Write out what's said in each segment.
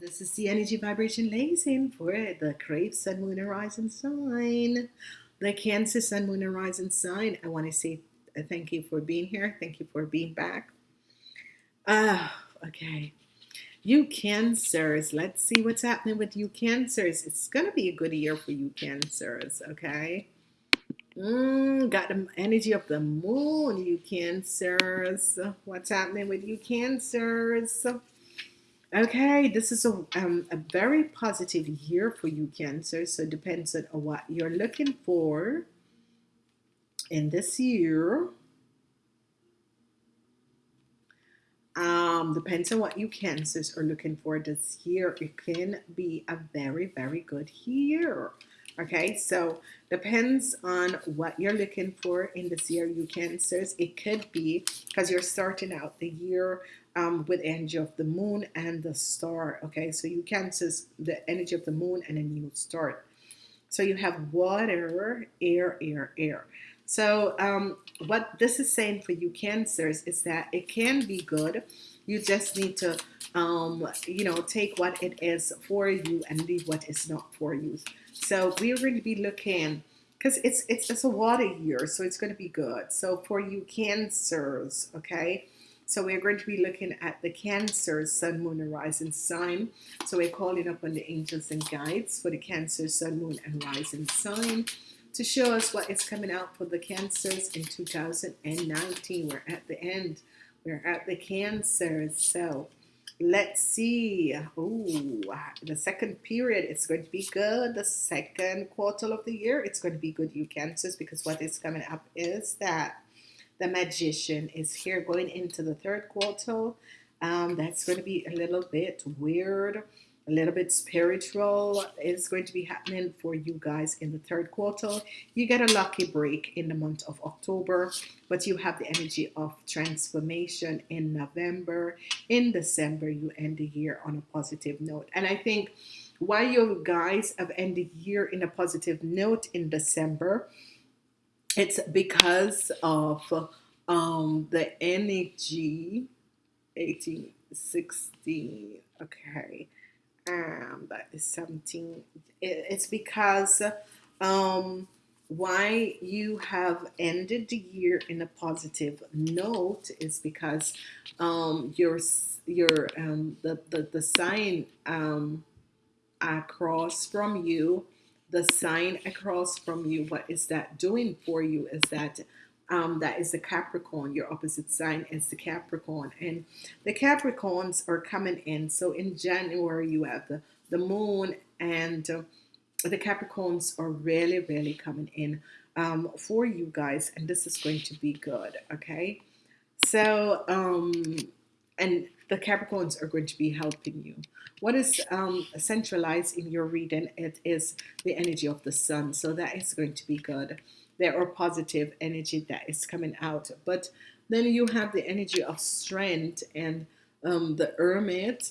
This is the energy vibration lacing for the Crave Sun Moon Horizon sign. The Cancer Sun Moon Horizon sign. I want to say thank you for being here. Thank you for being back. Ah, uh, okay. You Cancers, let's see what's happening with you Cancers. It's going to be a good year for you Cancers, okay? Mm, got the energy of the moon, you Cancers. What's happening with you Cancers? Okay, this is a, um, a very positive year for you, Cancer. So it depends on what you're looking for in this year. Um, depends on what you Cancers are looking for this year. It can be a very, very good year. Okay, so depends on what you're looking for in this year, you Cancers. It could be because you're starting out the year um, with energy of the moon and the star. Okay, so you cancers the energy of the moon and a new start. So you have water, air, air, air. So um, what this is saying for you cancers is that it can be good. You just need to, um, you know, take what it is for you and leave what is not for you. So we're going to be looking because it's it's just a water year, so it's going to be good. So for you cancers, okay, so we're going to be looking at the Cancer Sun, Moon, and Rising sign. So we're calling up on the angels and guides for the Cancer Sun, Moon, and Rising sign to show us what is coming out for the Cancers in 2019. We're at the end. We're at the Cancers. So let's see. Oh, the second period, it's going to be good. The second quarter of the year, it's going to be good, you Cancers, because what is coming up is that the magician is here going into the third quarter. Um, that's going to be a little bit weird, a little bit spiritual. is going to be happening for you guys in the third quarter. You get a lucky break in the month of October, but you have the energy of transformation in November. In December, you end the year on a positive note. And I think why you guys have ended year in a positive note in December it's because of um, the energy 1816 okay um that is 17 it's because um why you have ended the year in a positive note is because um your your um the the, the sign um across from you the sign across from you, what is that doing for you is that um, that is the Capricorn. Your opposite sign is the Capricorn. And the Capricorns are coming in. So in January, you have the, the moon and uh, the Capricorns are really, really coming in um, for you guys. And this is going to be good. Okay. So, um, and the Capricorns are going to be helping you. What is um, centralized in your reading? It is the energy of the sun. So that is going to be good. There are positive energy that is coming out. But then you have the energy of strength and um, the hermit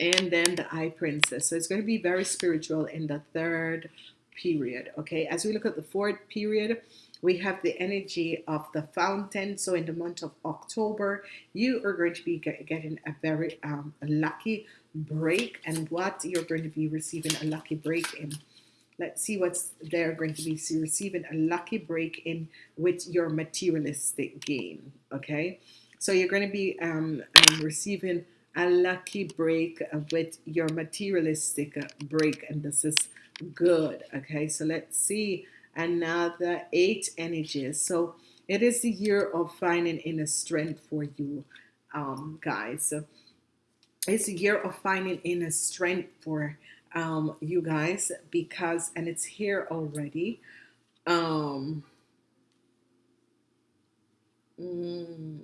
and then the High Priestess. So it's going to be very spiritual in the third period. Okay, as we look at the fourth period, we have the energy of the fountain. So in the month of October, you are going to be get, getting a very um, lucky break. And what you're going to be receiving a lucky break in. Let's see what's they're going to be receiving a lucky break in with your materialistic gain. Okay, so you're going to be um, um, receiving a lucky break with your materialistic break, and this is good. Okay, so let's see another eight energies. So it is the year of finding inner strength for you, um, guys. So it's a year of finding inner strength for um, you guys because, and it's here already. Um, mm,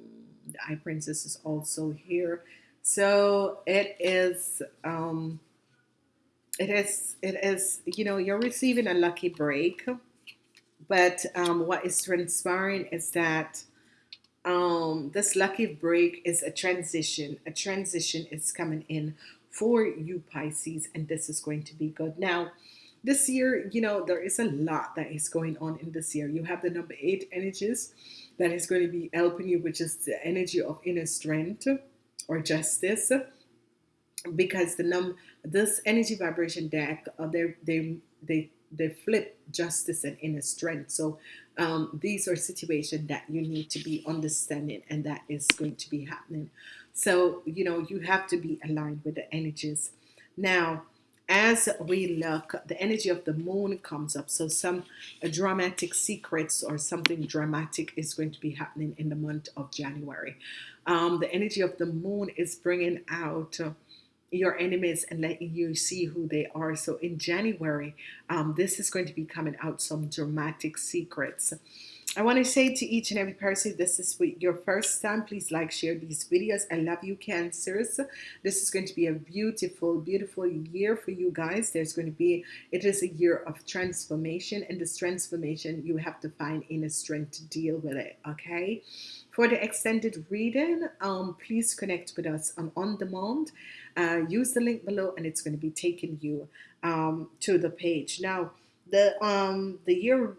the High Priestess is also here. So it is, um, it is, it is, you know, you're receiving a lucky break but um, what is transpiring is that um, this lucky break is a transition. A transition is coming in for you Pisces, and this is going to be good. Now, this year, you know, there is a lot that is going on in this year. You have the number eight energies that is going to be helping you, which is the energy of inner strength or justice. Because the num this energy vibration deck, uh, they they they they flip justice and inner strength. So um, these are situations that you need to be understanding, and that is going to be happening. So you know you have to be aligned with the energies. Now, as we look, the energy of the moon comes up. So some dramatic secrets or something dramatic is going to be happening in the month of January. Um, the energy of the moon is bringing out uh, your enemies and letting you see who they are. So in January, um, this is going to be coming out some dramatic secrets. I want to say to each and every person, this is your first time, please like, share these videos. I love you, Cancers. This is going to be a beautiful, beautiful year for you guys. There's going to be, it is a year of transformation. And this transformation, you have to find inner strength to deal with it, okay? For the extended reading, um, please connect with us on On Demand. Uh, use the link below and it's going to be taking you um, to the page. Now, the um, the year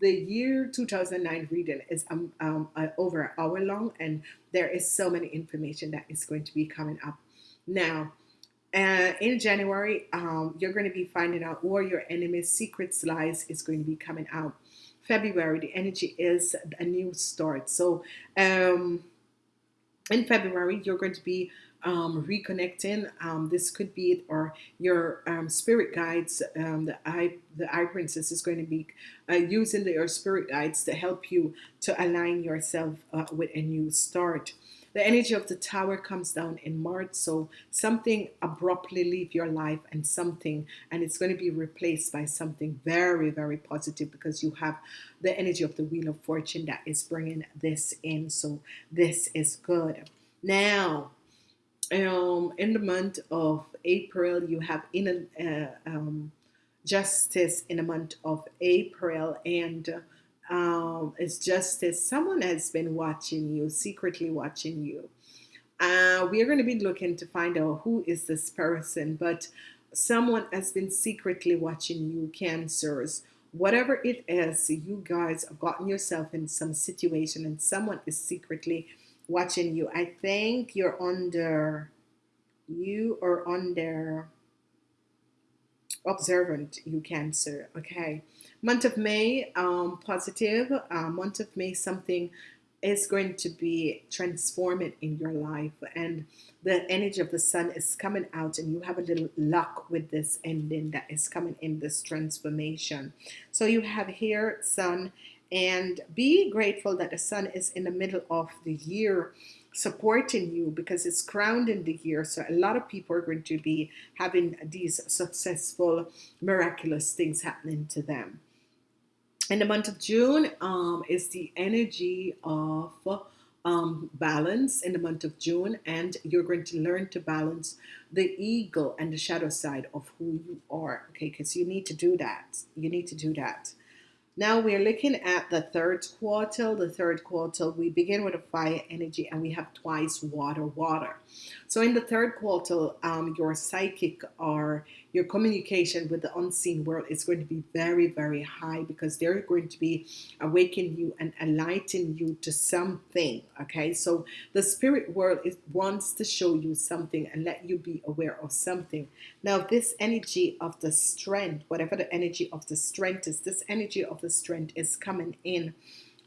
the year 2009 reading is um, um, uh, over an hour long and there is so many information that is going to be coming up. Now uh, in January um, you're going to be finding out where your enemy's secrets lies is going to be coming out. February the energy is a new start. So um, in February you're going to be um, reconnecting. Um, this could be it, or your um, spirit guides. Um, the eye, the High Priestess is going to be uh, using the, your spirit guides to help you to align yourself uh, with a new start. The energy of the tower comes down in March, so something abruptly leave your life and something, and it's going to be replaced by something very, very positive because you have the energy of the Wheel of Fortune that is bringing this in. So this is good. Now, um, in the month of April, you have in uh, um, justice in the month of April, and um, it's justice. Someone has been watching you, secretly watching you. Uh, we are going to be looking to find out who is this person, but someone has been secretly watching you, cancers. Whatever it is, you guys have gotten yourself in some situation and someone is secretly watching you. I think you're under, you are under observant, you Cancer. Okay. Month of May, um, positive. Uh, month of May, something is going to be transforming in your life and the energy of the sun is coming out and you have a little luck with this ending that is coming in this transformation so you have here sun and be grateful that the sun is in the middle of the year supporting you because it's crowned in the year. So a lot of people are going to be having these successful miraculous things happening to them. In the month of June um, is the energy of um, balance in the month of June. And you're going to learn to balance the eagle and the shadow side of who you are. Okay because you need to do that. You need to do that now we're looking at the third quarter. The third quarter, we begin with a fire energy and we have twice water, water. So in the third quarter, um, your psychic or your communication with the unseen world is going to be very, very high because they're going to be awakening you and enlightening you to something. Okay, so the spirit world is wants to show you something and let you be aware of something. Now, this energy of the strength, whatever the energy of the strength is, this energy of the strength is coming in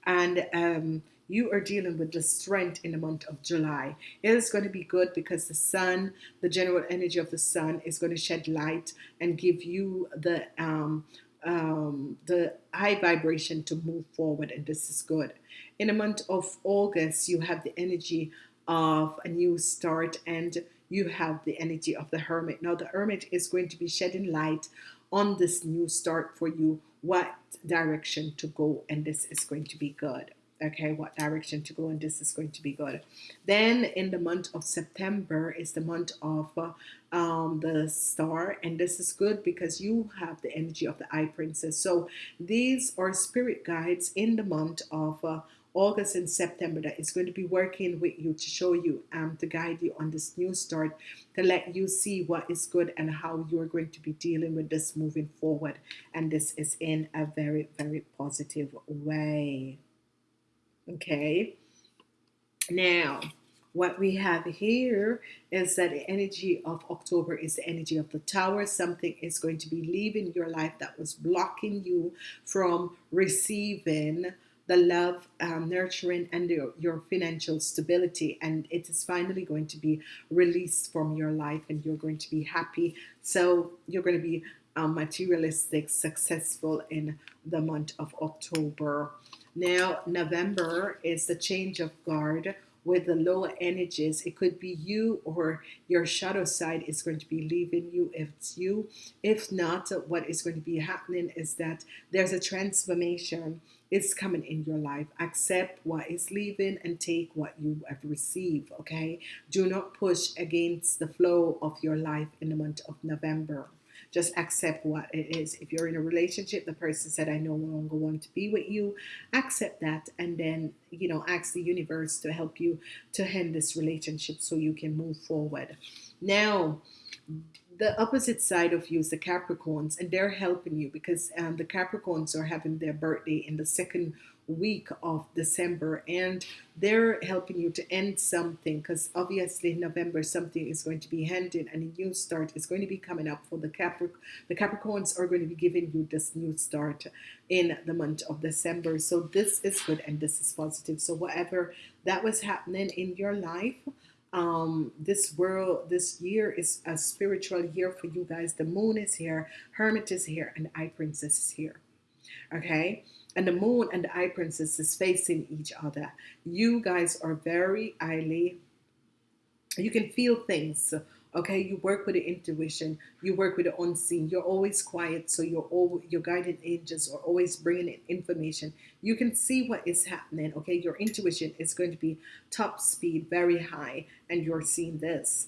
and um, you are dealing with the strength in the month of July. It is going to be good because the sun, the general energy of the sun is going to shed light and give you the um, um, the high vibration to move forward and this is good. In the month of August, you have the energy of a new start and you have the energy of the hermit. Now the hermit is going to be shedding light on this new start for you, what direction to go and this is going to be good okay? What direction to go and this is going to be good. Then in the month of September is the month of uh, um, the star and this is good because you have the energy of the High Priestess. So these are spirit guides in the month of uh, August and September that is going to be working with you to show you, um, to guide you on this new start, to let you see what is good and how you're going to be dealing with this moving forward. And this is in a very, very positive way. Okay. Now, what we have here is that the energy of October is the energy of the tower. Something is going to be leaving your life that was blocking you from receiving the love, um, nurturing, and your, your financial stability. And it is finally going to be released from your life, and you're going to be happy. So you're going to be um, materialistic, successful in the month of October. Now, November is the change of guard with the lower energies. It could be you or your shadow side is going to be leaving you if it's you. If not, what is going to be happening is that there's a transformation is coming in your life. Accept what is leaving and take what you have received. Okay. Do not push against the flow of your life in the month of November just accept what it is. If you're in a relationship, the person said, I no longer want to be with you, accept that and then, you know, ask the universe to help you to end this relationship so you can move forward. Now, the opposite side of you is the Capricorns, and they're helping you because um, the Capricorns are having their birthday in the second week of December and they're helping you to end something because obviously in November something is going to be ending and a new start is going to be coming up for the Capric the Capricorns are going to be giving you this new start in the month of December. So this is good and this is positive. So whatever that was happening in your life um, this world this year is a spiritual year for you guys. The moon is here hermit is here and High Priestess is here. Okay and the moon and the High Priestess is facing each other. You guys are very highly, you can feel things. Okay, you work with the intuition, you work with the unseen. You're always quiet, so your your guided angels are always bringing in information. You can see what is happening. Okay, your intuition is going to be top speed, very high, and you're seeing this.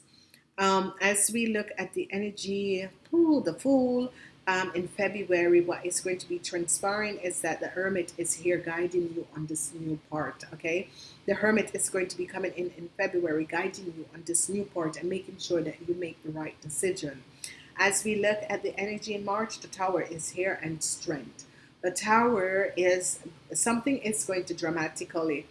Um, as we look at the energy, ooh, the Fool, um, in February, what is going to be transpiring is that the Hermit is here guiding you on this new part, okay? The Hermit is going to be coming in in February, guiding you on this new part and making sure that you make the right decision. As we look at the energy in March, the Tower is here and strength. The Tower is something is going to dramatically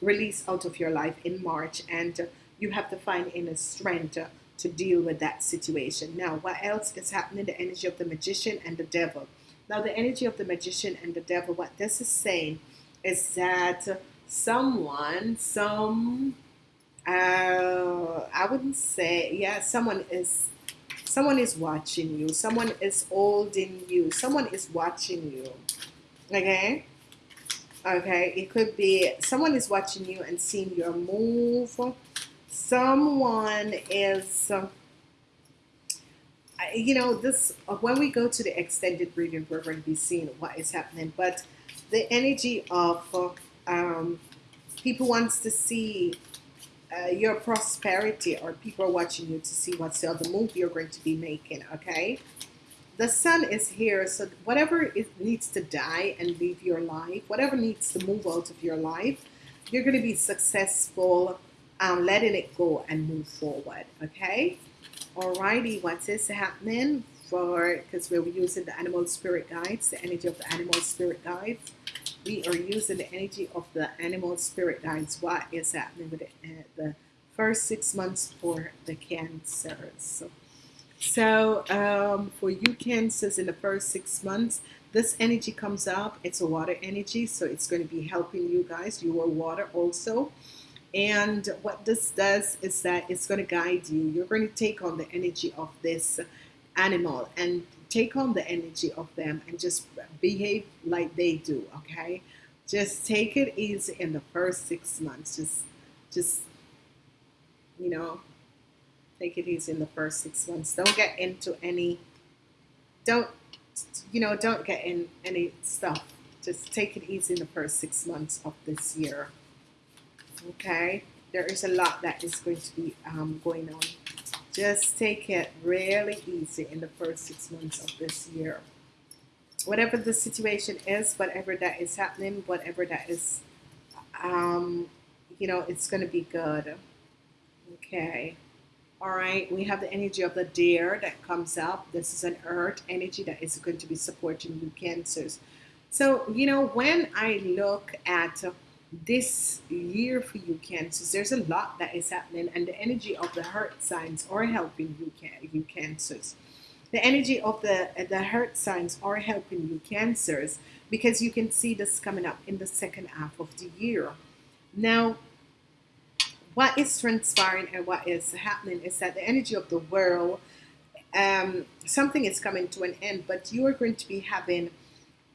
release out of your life in March and you have to find inner strength to deal with that situation. Now, what else is happening? The energy of the magician and the devil. Now, the energy of the magician and the devil, what this is saying is that someone, some, uh, I wouldn't say, yeah, someone is, someone is watching you. Someone is holding you. Someone is watching you. Okay? Okay, it could be someone is watching you and seeing your move someone is, uh, you know, this, uh, when we go to the extended reading, we're going to be seeing what is happening. But the energy of um, people wants to see uh, your prosperity or people are watching you to see what's the other move you're going to be making, okay? The sun is here, so whatever it needs to die and leave your life, whatever needs to move out of your life, you're going to be successful um, letting it go and move forward. Okay. Alrighty, what is happening for because we're using the animal spirit guides, the energy of the animal spirit guides. We are using the energy of the animal spirit guides. What is happening with uh, the first six months for the cancers? So um, for you cancers in the first six months, this energy comes up. It's a water energy, so it's going to be helping you guys. You are water also. And what this does is that it's going to guide you. You're going to take on the energy of this animal and take on the energy of them and just behave like they do, okay? Just take it easy in the first six months. Just, just, you know, take it easy in the first six months. Don't get into any, don't, you know, don't get in any stuff. Just take it easy in the first six months of this year okay there is a lot that is going to be um, going on just take it really easy in the first six months of this year whatever the situation is whatever that is happening whatever that is um, you know, it's going to be good. Okay. All right. We have the energy of the deer that comes up. This is an earth energy that is going to be supporting you, cancers. So, you know, when I look at this year for you, cancers, there's a lot that is happening, and the energy of the heart signs are helping you, you cancers. The energy of the, the heart signs are helping you, cancers, because you can see this coming up in the second half of the year. Now, what is transpiring and what is happening is that the energy of the world, um, something is coming to an end, but you are going to be having,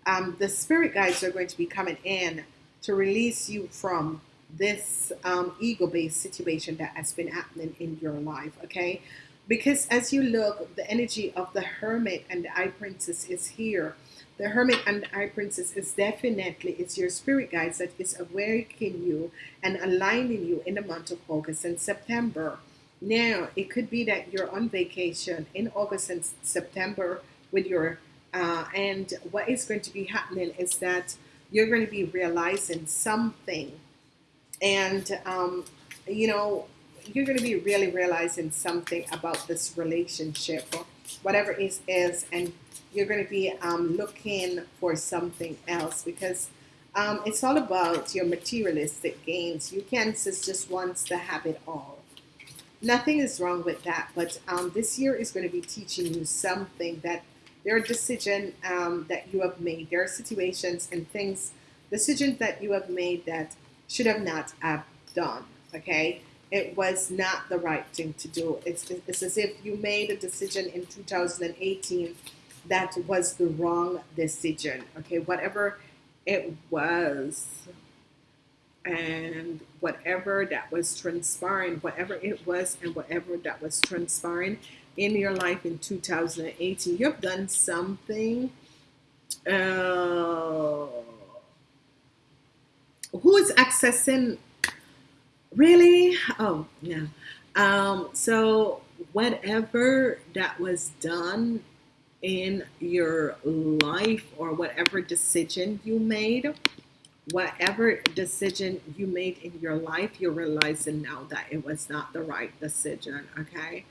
um, the spirit guides are going to be coming in to release you from this um, ego-based situation that has been happening in your life, okay? Because as you look, the energy of the hermit and the High Priestess is here the Hermit and the High Priestess is definitely, it's your spirit guides that is awakening you and aligning you in the month of August and September. Now, it could be that you're on vacation in August and September with your, uh, and what is going to be happening is that you're going to be realizing something. And, um, you know, you're going to be really realizing something about this relationship, whatever it is, and you're going to be um, looking for something else because um, it's all about your materialistic gains. You just wants to have it all. Nothing is wrong with that, but um, this year is going to be teaching you something that there are decisions um, that you have made. There are situations and things, decisions that you have made that should have not have done. Okay, it was not the right thing to do. It's, it's as if you made a decision in 2018 that was the wrong decision. Okay, whatever it was, and whatever that was transpiring, whatever it was, and whatever that was transpiring in your life in 2018, you've done something. Uh, who is accessing? Really? Oh, yeah. Um, so whatever that was done in your life or whatever decision you made, whatever decision you made in your life, you're realizing now that it was not the right decision. Okay.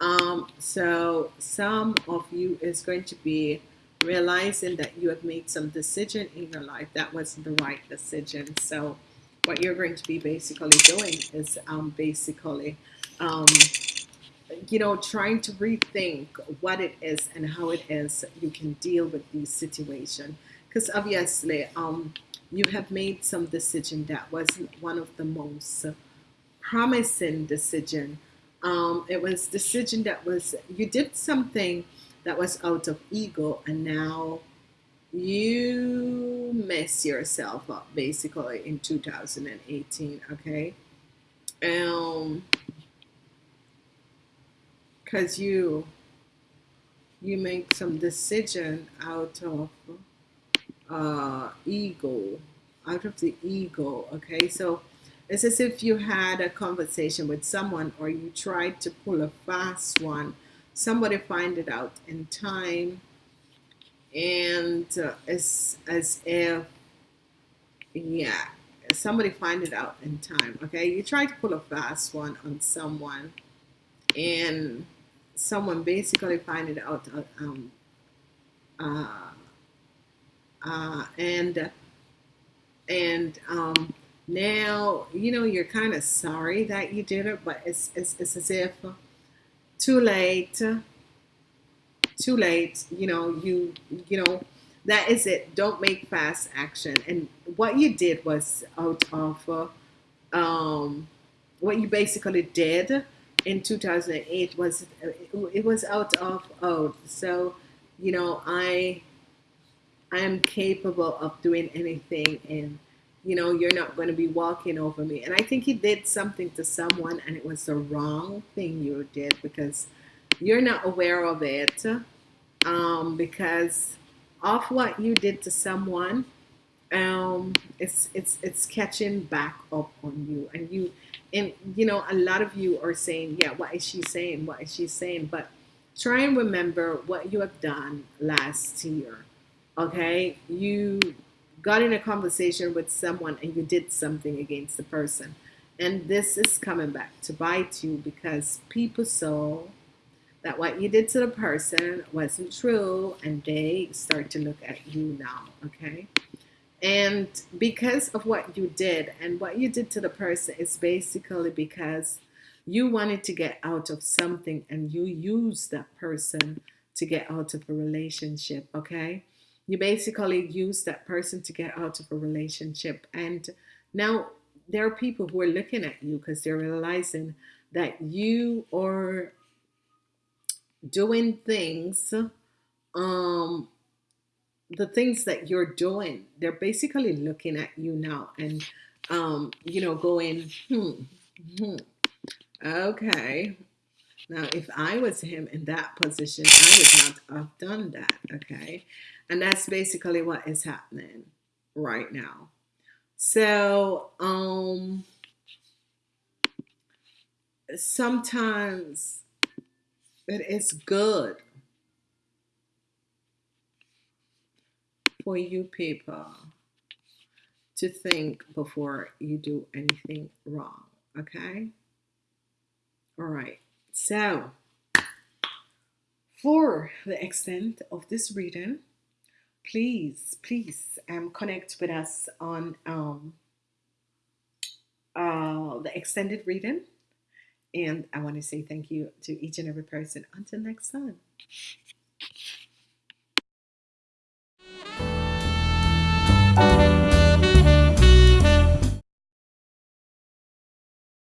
Um, so some of you is going to be realizing that you have made some decision in your life that wasn't the right decision. So what you're going to be basically doing is um, basically um, you know, trying to rethink what it is and how it is you can deal with these situation. Because obviously, um, you have made some decision that wasn't one of the most promising decision. Um, it was decision that was you did something that was out of ego, and now you mess yourself up basically in 2018. Okay. Um, because you you make some decision out of uh, ego, out of the ego. Okay, so it's as if you had a conversation with someone or you tried to pull a fast one. Somebody find it out in time, and uh, it's as if yeah, somebody find it out in time. Okay, you try to pull a fast one on someone, and someone basically find it out uh, um, uh, uh, and and um, now you know you're kind of sorry that you did it but it's, it's, it's as if too late too late you know you you know that is it don't make fast action and what you did was out of um, what you basically did in 2008 was it was out of out. So, you know, I I am capable of doing anything, and you know, you're not going to be walking over me. And I think he did something to someone, and it was the wrong thing you did because you're not aware of it. Um, because of what you did to someone, um, it's it's it's catching back up on you, and you and you know a lot of you are saying yeah what is she saying what is she saying but try and remember what you have done last year okay you got in a conversation with someone and you did something against the person. And this is coming back to bite you because people saw that what you did to the person wasn't true and they start to look at you now, okay? And because of what you did and what you did to the person is basically because you wanted to get out of something and you used that person to get out of a relationship, okay? You basically use that person to get out of a relationship. And now there are people who are looking at you because they're realizing that you are doing things um the things that you're doing they're basically looking at you now and um you know going hmm, hmm okay now if i was him in that position i would not have done that okay and that's basically what is happening right now so um sometimes it is good for you people to think before you do anything wrong. Okay? All right. So, for the extent of this reading, please, please um, connect with us on um, uh, the extended reading and I want to say thank you to each and every person. Until next time.